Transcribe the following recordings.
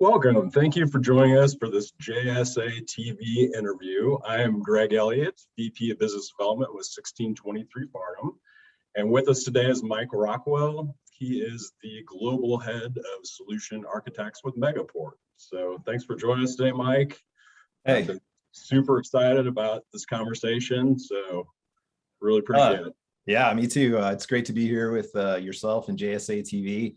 Welcome. Thank you for joining us for this JSA TV interview. I am Greg Elliott, VP of Business Development with 1623 Farnam. And with us today is Mike Rockwell. He is the Global Head of Solution Architects with Megaport. So thanks for joining us today, Mike. Hey. Super excited about this conversation. So really appreciate uh, it. Yeah, me too. Uh, it's great to be here with uh, yourself and JSA TV.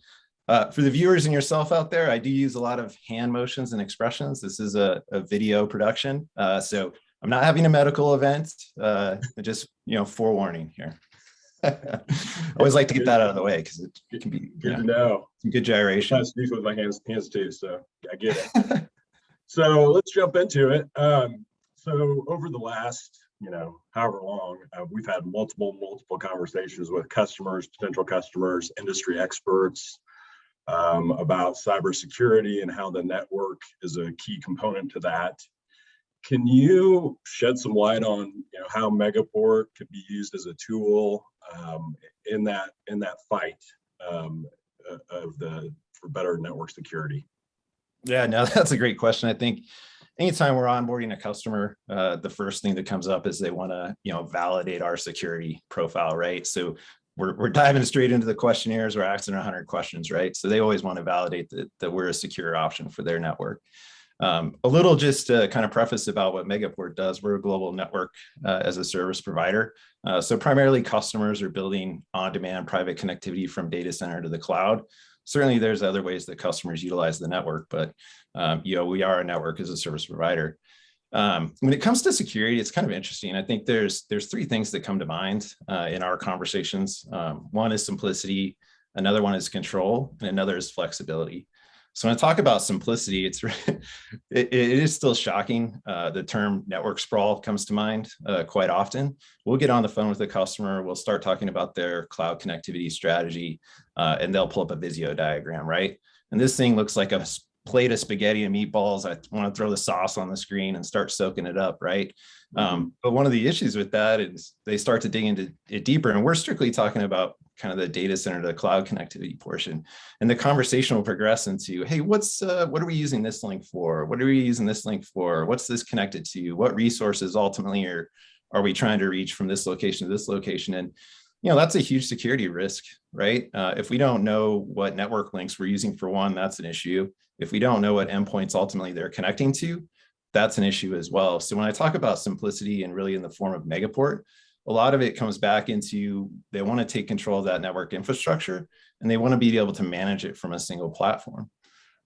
Uh, for the viewers and yourself out there, I do use a lot of hand motions and expressions. This is a, a video production. Uh, so I'm not having a medical event, uh, just, you know, forewarning here. I always like to get that out of the way because it, can be good to know. Some good gyration. I speak with my hands, hands too, so I get it. so let's jump into it. Um, so over the last, you know, however long, uh, we've had multiple, multiple conversations with customers, potential customers, industry experts, um, about cybersecurity and how the network is a key component to that. Can you shed some light on you know, how Megaport could be used as a tool um, in that in that fight um, of the for better network security? Yeah, no, that's a great question. I think anytime we're onboarding a customer, uh, the first thing that comes up is they want to, you know, validate our security profile, right? So we're, we're diving straight into the questionnaires. We're asking 100 questions, right? So they always want to validate that, that we're a secure option for their network. Um, a little just to kind of preface about what Megaport does. We're a global network uh, as a service provider. Uh, so primarily customers are building on-demand private connectivity from data center to the cloud. Certainly there's other ways that customers utilize the network, but um, you know, we are a network as a service provider. Um, when it comes to security, it's kind of interesting. I think there's there's three things that come to mind uh, in our conversations. Um, one is simplicity, another one is control, and another is flexibility. So when I talk about simplicity, it's it, it is still shocking. Uh, the term network sprawl comes to mind uh, quite often. We'll get on the phone with the customer. We'll start talking about their cloud connectivity strategy, uh, and they'll pull up a Visio diagram, right? And this thing looks like a plate of spaghetti and meatballs. I want to throw the sauce on the screen and start soaking it up, right? Um, mm-hmm. but one of the issues with that is they start to dig into it deeper, and we're strictly talking about kind of the data center to the cloud connectivity portion. And the conversation will progress into, hey, what's uh, what are we using this link for? What are we using this link for? What's this connected to? What resources ultimately are are we trying to reach from this location to this location? And you know, that's a huge security risk, right? Uh, if we don't know what network links we're using for one, that's an issue. If we don't know what endpoints ultimately they're connecting to, that's an issue as well. So when I talk about simplicity and really in the form of Megaport, a lot of it comes back into they want to take control of that network infrastructure and they want to be able to manage it from a single platform.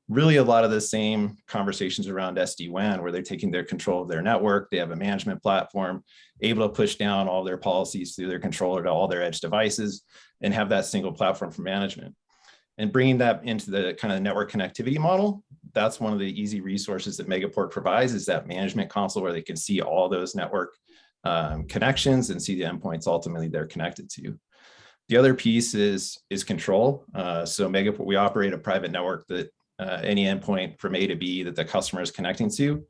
Really a lot of the same conversations around SD-WAN where they're taking their control of their network, they have a management platform, able to push down all their policies through their controller to all their edge devices and have that single platform for management and bringing that into the kind of network connectivity model, that's one of the easy resources that Megaport provides is that management console where they can see all those network um, connections and see the endpoints ultimately they're connected to. The other piece is, is control. Uh, so Megaport, we operate a private network that uh, any endpoint from A to B that the customer is connecting to,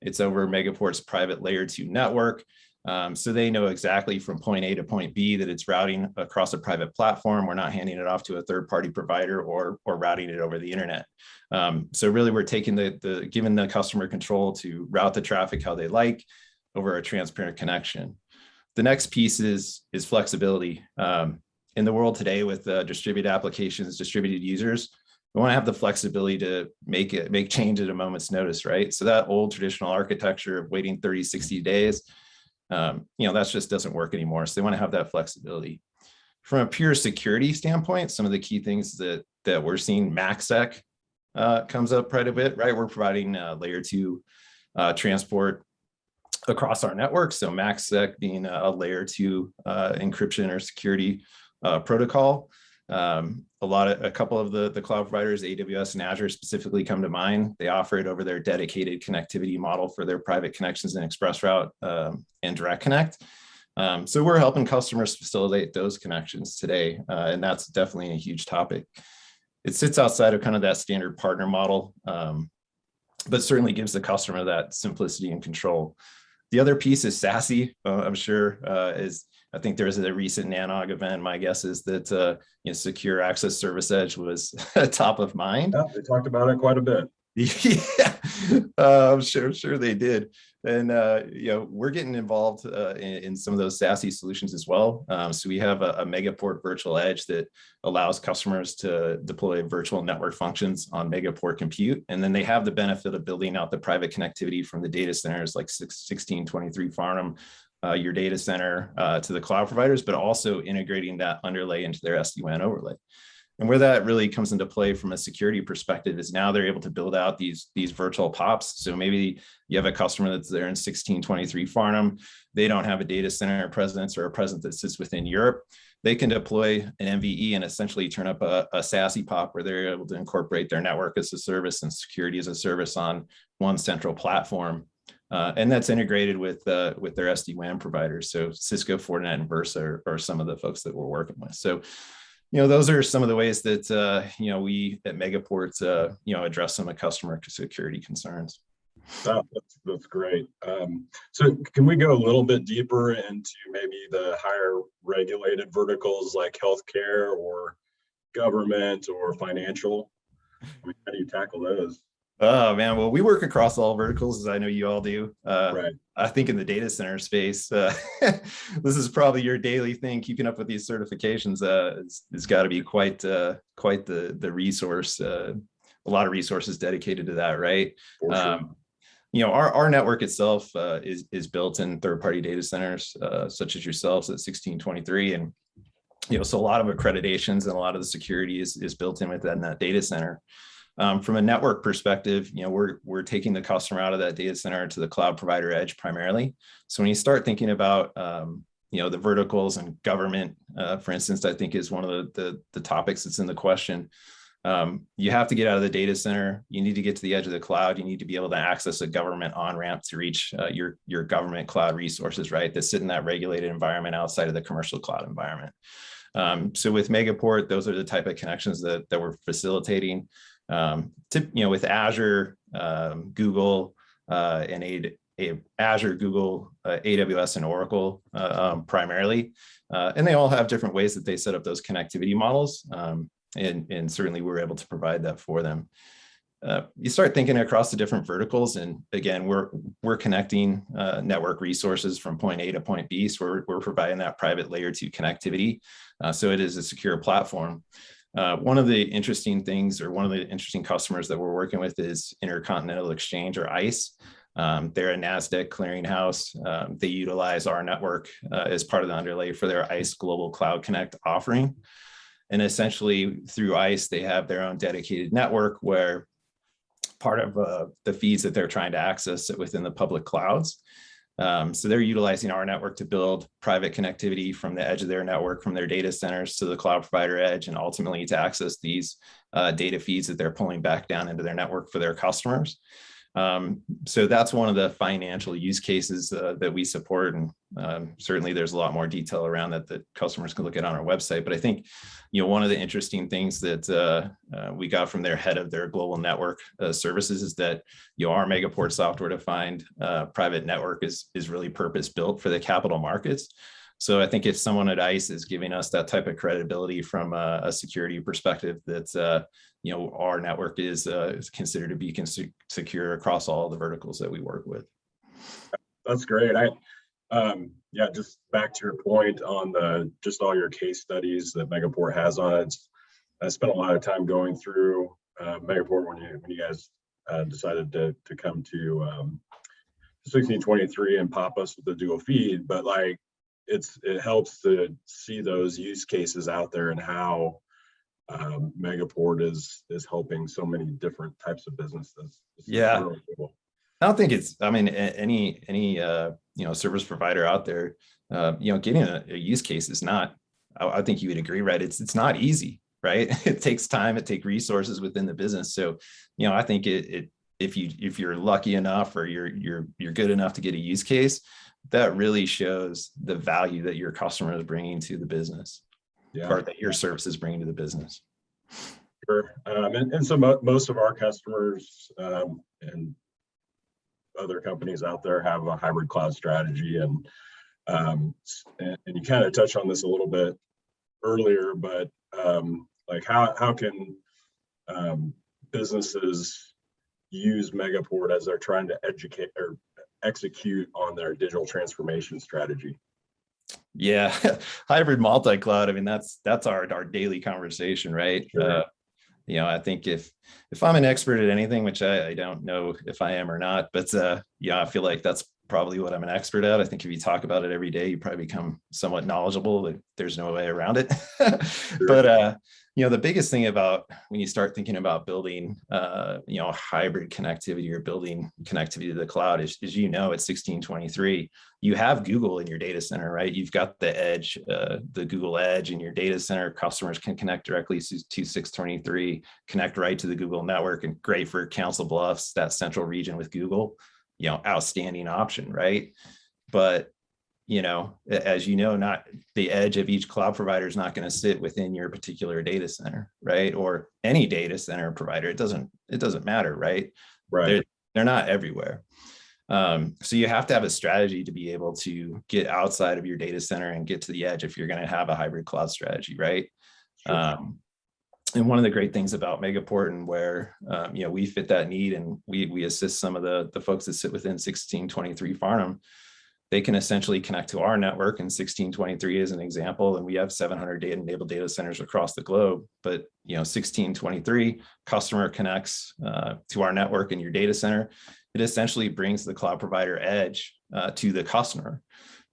it's over Megaport's private layer two network. Um, so they know exactly from point A to point B that it's routing across a private platform. We're not handing it off to a third party provider or, or routing it over the internet. Um, so really we're taking the, the, giving the customer control to route the traffic how they like over a transparent connection. The next piece is, is flexibility. Um, in the world today with uh, distributed applications, distributed users, we want to have the flexibility to make it, make change at a moment's notice, right? So that old traditional architecture of waiting 30, 60 days, um, you know, that just doesn't work anymore. So they want to have that flexibility. From a pure security standpoint, some of the key things that that we're seeing, MACsec uh, comes up quite a bit, right? We're providing uh, layer two uh, transport across our network. So MACsec being a layer two uh, encryption or security uh, protocol. Um, a lot of a couple of the the cloud providers, AWS and Azure specifically come to mind. They offer it over their dedicated connectivity model for their private connections and ExpressRoute um, and Direct Connect. Um, so we're helping customers facilitate those connections today, uh, and that's definitely a huge topic. It sits outside of kind of that standard partner model, um, but certainly gives the customer that simplicity and control. The other piece is SASE. Uh, I'm sure uh, is I think there was a recent NANOG event. My guess is that uh, you know, secure access service edge was top of mind. Yeah, they talked about it quite a bit. Yeah, uh, I'm sure, sure they did. And, uh, you know, we're getting involved, uh, in, in some of those SASE solutions as well. Um, so we have a, a Megaport virtual edge that allows customers to deploy virtual network functions on Megaport compute. And then they have the benefit of building out the private connectivity from the data centers like 1623 Farnam, uh, your data center, uh, to the cloud providers, but also integrating that underlay into their SD-WAN overlay. And where that really comes into play from a security perspective is now they're able to build out these, these virtual POPs. So maybe you have a customer that's there in 1623 Farnam. They don't have a data center presence or a presence that sits within Europe. They can deploy an MVE and essentially turn up a, a SASE POP where they're able to incorporate their network as a service and security as a service on one central platform. Uh, and that's integrated with uh, with their SD-WAN providers. So Cisco, Fortinet, and Versa are, are some of the folks that we're working with. So you know, those are some of the ways that, uh, you know, we at Megaport, uh, you know, address some of customer security concerns. Oh, that's, that's great. Um, so can we go a little bit deeper into maybe the higher regulated verticals like healthcare or government or financial? I mean, how do you tackle those? Oh man, well, we work across all verticals, as I know you all do. Uh, Right. I think in the data center space, uh, this is probably your daily thing. Keeping up with these certifications uh, is, is got to be quite uh, quite the the resource. Uh, a lot of resources dedicated to that, right? Sure. Um, you know, our, our network itself uh, is, is built in third-party data centers, uh, such as yourselves at 1623. And, you know, so a lot of accreditations and a lot of the security is, is built in within that data center. Um, from a network perspective, you know, we're, we're taking the customer out of that data center to the cloud provider edge primarily. So when you start thinking about, um, you know, the verticals and government, uh, for instance, I think is one of the, the, the topics that's in the question um, you have to get out of the data center. You need to get to the edge of the cloud. You need to be able to access a government on-ramp to reach uh, your, your government cloud resources, right? That sit in that regulated environment outside of the commercial cloud environment. Um, so with Megaport, those are the type of connections that, that we're facilitating. Um, to, you know, with Azure, um, Google, uh, and a, a Azure, Google, uh, AWS, and Oracle uh, um, primarily. Uh, and they all have different ways that they set up those connectivity models. Um, and, and certainly we're able to provide that for them. Uh, you start thinking across the different verticals and again we're we're connecting uh, network resources from point A to point B so we're, we're providing that private layer two connectivity so it is a secure platform. Uh, one of the interesting things or one of the interesting customers that we're working with is Intercontinental Exchange or ICE. Um, they're a NASDAQ clearinghouse. Um, they utilize our network uh, as part of the underlay for their ICE Global Cloud Connect offering. And essentially through ICE, they have their own dedicated network where part of uh, the feeds that they're trying to access within the public clouds. Um, so they're utilizing our network to build private connectivity from the edge of their network, from their data centers to the cloud provider edge, and ultimately to access these uh, data feeds that they're pulling back down into their network for their customers. Um, so that's one of the financial use cases uh, that we support. And um, certainly there's a lot more detail around that that customers can look at on our website. But I think, you know, one of the interesting things that uh, uh, we got from their head of their global network uh, services is that, you know, our Megaport software defined uh, private network is, is really purpose built for the capital markets. So I think if someone at ICE is giving us that type of credibility from a, a security perspective, that uh, you know our network is, uh, is considered to be secure across all the verticals that we work with. That's great. I um, yeah, just back to your point on the just all your case studies that Megaport has on it. I spent a lot of time going through uh, Megaport when you when you guys uh, decided to to come to um, 1623 and pop us with the dual feed, but like it's it helps to see those use cases out there and how um, Megaport is is helping so many different types of businesses. yeah, really cool. I don't think it's. I mean, any any uh, you know service provider out there, uh, you know, getting a, a use case is not. I, I, think you would agree, right? It's it's not easy, right? it takes time. It takes resources within the business. So, you know, I think it, it if you if you're lucky enough or you're you're you're good enough to get a use case, that really shows the value that your customer is bringing to the business yeah. or that your service is bringing to the business. Sure. Um, and, and so mo most of our customers um, and other companies out there have a hybrid cloud strategy and um, and, and, you kind of touched on this a little bit earlier, but um, like how, how can um, businesses use Megaport as they're trying to educate or execute on their digital transformation strategy? Yeah, hybrid multi-cloud. I mean, that's that's our our daily conversation, right? Sure. Uh, you know, I think if if I'm an expert at anything, which I, I don't know if I am or not, but uh, yeah, I feel like that's probably what I'm an expert at. I think if you talk about it every day, you probably become somewhat knowledgeable. Like, There's no way around it. But uh, you know, the biggest thing about when you start thinking about building, uh, you know, hybrid connectivity or building connectivity to the cloud is, is you know, at 1623, you have Google in your data center, right? You've got the edge, uh, the Google Edge in your data center. Customers can connect directly to, to 623, connect right to the Google network, and great for Council Bluffs, that central region with Google. You know, outstanding option, right? But you know, as you know, not the edge of each cloud provider is not going to sit within your particular data center, right? Or any data center provider. It doesn't, it doesn't matter, right? Right. They're not everywhere. Um, so you have to have a strategy to be able to get outside of your data center and get to the edge if you're going to have a hybrid cloud strategy, right? Sure. Um, and one of the great things about Megaport and where um, you know we fit that need and we we assist some of the the folks that sit within 1623 Farnam, they can essentially connect to our network. And 1623 is an example, and we have 700 data enabled data centers across the globe. But you know 1623 customer connects uh, to our network in your data center. It essentially brings the cloud provider edge uh, to the customer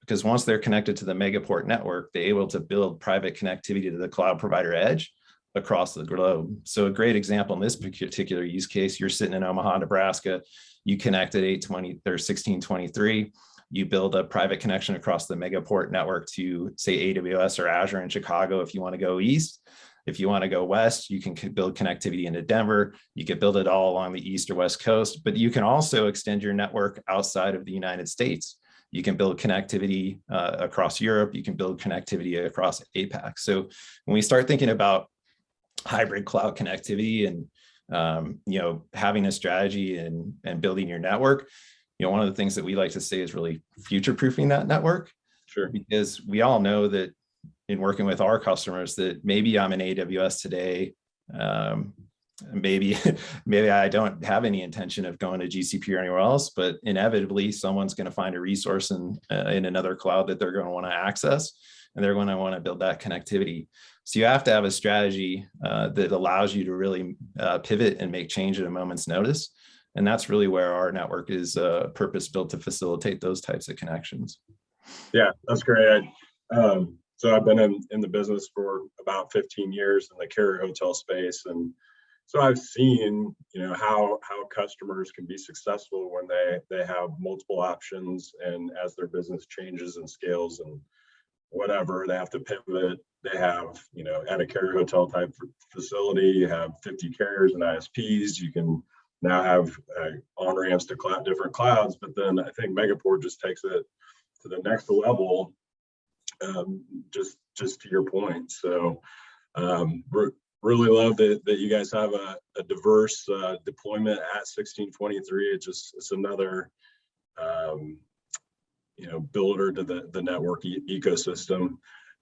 because once they're connected to the Megaport network, they're able to build private connectivity to the cloud provider edge across the globe. So a great example in this particular use case, you're sitting in Omaha, Nebraska, you connect at 820 or 1623, you build a private connection across the Megaport network to say AWS or Azure in Chicago if you want to go east. If you want to go west, you can build connectivity into Denver. You can build it all along the east or west coast, but you can also extend your network outside of the United States. You can build connectivity uh, across Europe. You can build connectivity across APAC. So when we start thinking about hybrid cloud connectivity and um, you know having a strategy and and building your network you know one of the things that we like to say is really future proofing that network Sure. because we all know that in working with our customers that maybe i'm in aws today um, maybe maybe i don't have any intention of going to gcp or anywhere else but inevitably someone's going to find a resource in uh, in another cloud that they're going to want to access and they're going to want to build that connectivity so you have to have a strategy uh, that allows you to really uh, pivot and make change at a moment's notice. And that's really where our network is uh, purpose built to facilitate those types of connections. Yeah, that's great. Um, so I've been in, in the business for about 15 years in the carrier hotel space. And so I've seen, you know, how, how customers can be successful when they, they have multiple options and as their business changes and scales and whatever, they have to pivot. They have, you know, at a carrier hotel type facility, you have 50 carriers and ISPs. You can now have uh, on ramps to cloud, different clouds. But then I think Megaport just takes it to the next level. Um, just just to your point. So um, re- really love that that you guys have a, a diverse uh, deployment at 1623. It's just it's another um, you know builder to the the network e- ecosystem.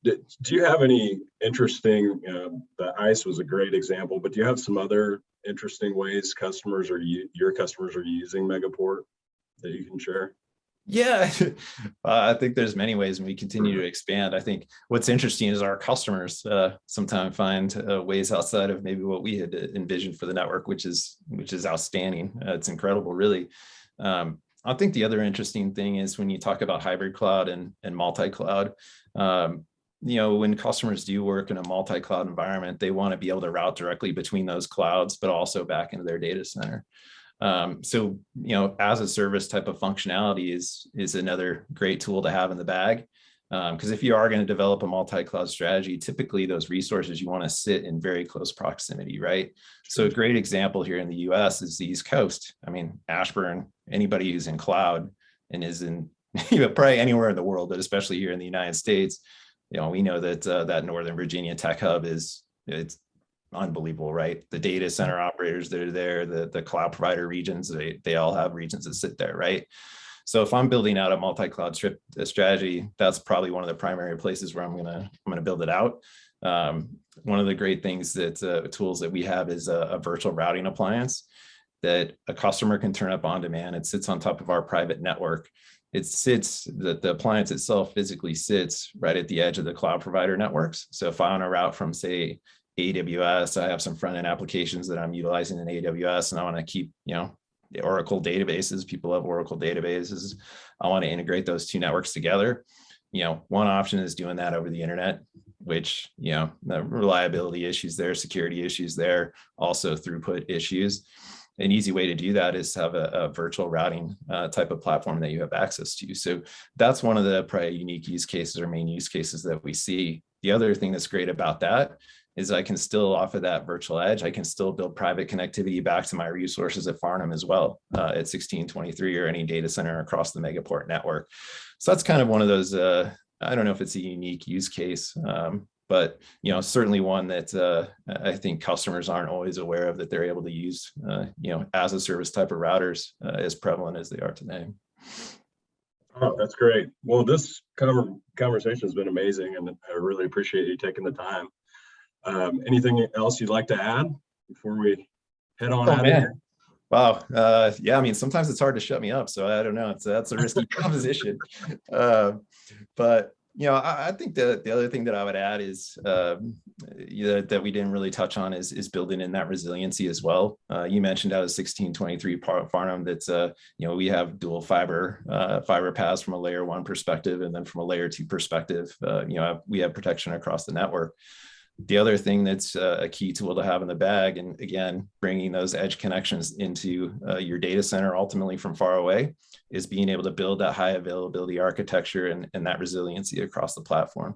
Do, do you have any interesting? Um, the ICE was a great example, but do you have some other interesting ways customers or your customers are using Megaport that you can share? Yeah, uh, I think there's many ways and we continue to expand. I think what's interesting is our customers uh, sometimes find uh, ways outside of maybe what we had envisioned for the network, which is which is outstanding. Uh, it's incredible, really. Um, I think the other interesting thing is when you talk about hybrid cloud and, and multi-cloud, um, you know, when customers do work in a multi-cloud environment, they want to be able to route directly between those clouds, but also back into their data center. Um, so, you know, as a service type of functionality is, is another great tool to have in the bag. Because if you are going to develop a multi-cloud strategy, typically those resources you want to sit in very close proximity, right? So a great example here in the US is the East Coast. I mean, Ashburn, anybody who's in cloud and is in you know, probably anywhere in the world, but especially here in the United States, you know, we know that uh, that Northern Virginia tech hub is it's unbelievable, right? The data center operators that are there, the, the cloud provider regions, they, they all have regions that sit there, right? So if I'm building out a multi-cloud strategy, that's probably one of the primary places where I'm gonna I'm gonna build it out. Um, one of the great things that uh, tools that we have is a, a virtual routing appliance. that a customer can turn up on demand. It sits on top of our private network. It sits, the, the appliance itself physically sits right at the edge of the cloud provider networks. So if I want to route from say AWS, I have some front end applications that I'm utilizing in AWS and I want to keep, you know, the Oracle databases, people have Oracle databases. I want to integrate those two networks together. You know, one option is doing that over the internet, which, you know, the reliability issues there, security issues there, also throughput issues. An easy way to do that is to have a, a virtual routing uh, type of platform that you have access to. So that's one of the probably unique use cases or main use cases that we see. The other thing that's great about that is I can still offer that virtual edge. I can still build private connectivity back to my resources at Farnam as well uh, at 1623 or any data center across the Megaport network. So that's kind of one of those, uh, I don't know if it's a unique use case, um, but you know, certainly one that uh, I think customers aren't always aware of that they're able to use, uh, you know, as a service type of routers uh, as prevalent as they are today. Oh, that's great. Well, this conversation has been amazing and I really appreciate you taking the time. Um, anything else you'd like to add before we head on Oh, out of man. here? Wow. Uh, yeah, I mean, sometimes it's hard to shut me up. So I don't know. It's that's a risky proposition. Uh, but you know, I, I think the the other thing that I would add is you know, that we didn't really touch on is is building in that resiliency as well. Uh, you mentioned out of 1623 par- Farnam that's uh, you know we have dual fiber uh, fiber paths from a layer one perspective and then from a layer two perspective. Uh, you know, we have protection across the network. The other thing that's uh, a key tool to have in the bag, and again, bringing those edge connections into uh, your data center ultimately from far away, is being able to build that high availability architecture and, and that resiliency across the platform.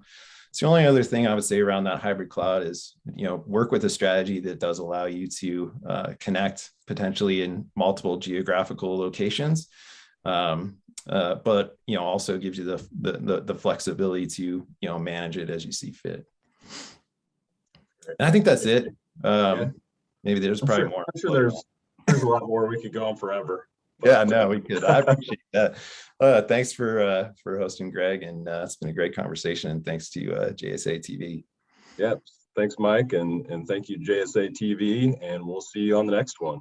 So the only other thing I would say around that hybrid cloud is, you know, work with a strategy that does allow you to uh, connect potentially in multiple geographical locations. Um, uh, but you know, also gives you the, the the the flexibility to you know manage it as you see fit. And I think that's it. Um, Yeah. Maybe there's I'm probably sure, more. I'm sure there's, there's a lot more. We could go on forever. Yeah, no, we could. I appreciate that. Uh, thanks for uh, for hosting, Greg, and uh, it's been a great conversation. And thanks to uh, JSA TV. Yep. Thanks, Mike, and, and thank you, JSA TV, and we'll see you on the next one.